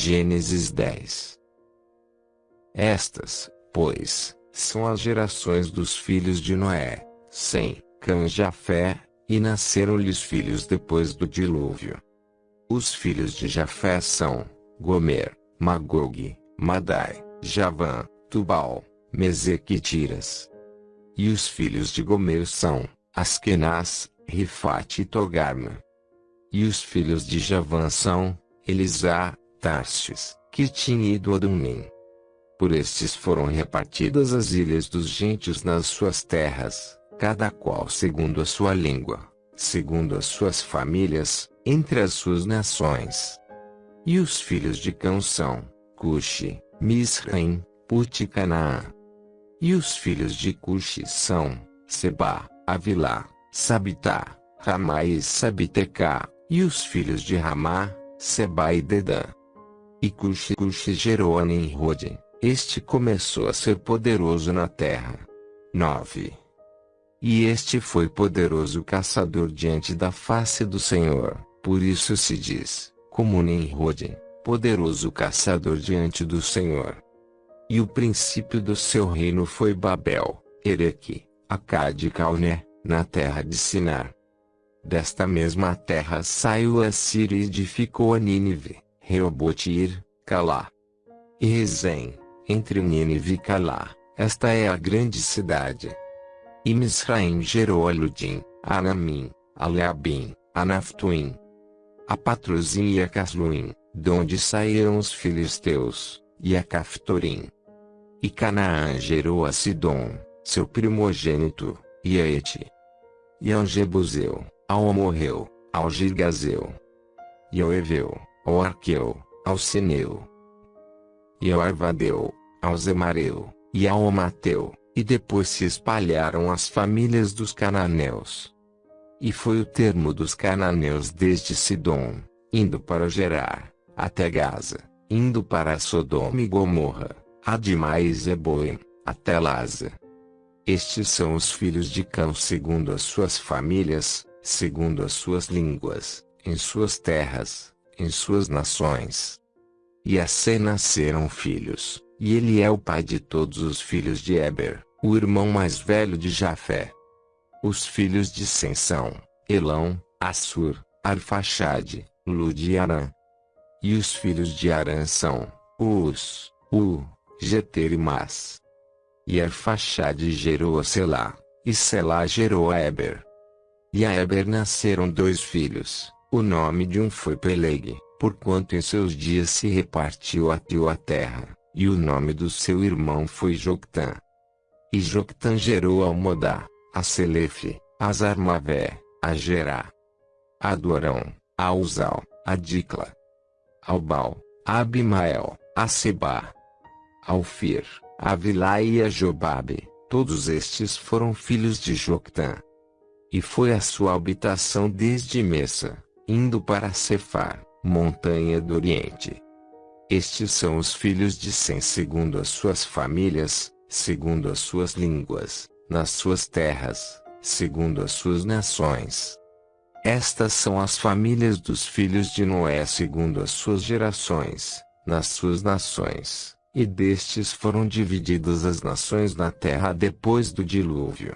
Gênesis 10 Estas, pois, são as gerações dos filhos de Noé, Sem, Cã e Jafé, e nasceram-lhes filhos depois do dilúvio. Os filhos de Jafé são, Gomer, Magog, Madai, Javã, Tubal, Meseque e. E os filhos de Gomer são, Askenaz, Rifate e Togarma. E os filhos de Javã são, Elisá, Tarsis, Kitim e Doadumim. Por estes foram repartidas as ilhas dos gentios nas suas terras, cada qual segundo a sua língua, segundo as suas famílias, entre as suas nações. E os filhos de Cão são, Cuxi, Misraim, Put e Canaã. E os filhos de Cuxi são, Seba, Avilá, Sabitá, Ramá e Sabitecá, e os filhos de Ramá, Seba e Dedã. E Cuxi gerou a Nimrod, este começou a ser poderoso na terra. 9. E este foi poderoso caçador diante da face do Senhor, por isso se diz, como Nimrod, poderoso caçador diante do Senhor. E o princípio do seu reino foi Babel, Ereque, Acade e Calné, na terra de Sinar. Desta mesma terra saiu a Síria e edificou a Nínive, Reobotir, Calá. E Rezém, entre Nínive e Calá, esta é a grande cidade. E Misraim gerou a Ludim, a Anamim, a Leabim, a Naftuim, a e a Casluim, donde saíram os filisteus, e a Caftorim. E Canaã gerou a Sidom, seu primogênito, e a Eti. E ao Jebuseu, ao Amorreu, ao Girgazeu. E ao Eveu, ao Arqueu, ao Sineu. E ao Arvadeu, ao Zemareu, e ao Amateu, e depois se espalharam as famílias dos cananeus. E foi o termo dos cananeus desde Sidom, indo para Gerar, até Gaza, indo para Sodoma e Gomorra, Adimá e Zeboim, até Laza. Estes são os filhos de Cão segundo as suas famílias, segundo as suas línguas, em suas terras, em suas nações. E assim nasceram filhos, e ele é o pai de todos os filhos de Eber o irmão mais velho de Jafé. Os filhos de Sem são, Elão, Assur, Arfaxade, Lud e Arã. E os filhos de Arã são, Us, U, Geter e Mas. E Arfaxade gerou a Selá, e Selá gerou a Eber. E a Eber nasceram dois filhos, o nome de um foi Peleg, porquanto em seus dias se repartiu a teu a terra, e o nome do seu irmão foi Joctã. E Joctan gerou a Modá, a Selefe, a Zarmavé, a Gerá, a Dorão, a Uzal, a Dicla, ao Bal, a Abimael, a Seba, ao Fir, a Vilá e a Jobabe, todos estes foram filhos de Joctan. E foi a sua habitação desde Messa, indo para Cefar, montanha do Oriente. Estes são os filhos de Sem segundo as suas famílias, segundo as suas línguas, nas suas terras, segundo as suas nações. Estas são as famílias dos filhos de Noé segundo as suas gerações, nas suas nações, e destes foram divididas as nações na terra depois do dilúvio.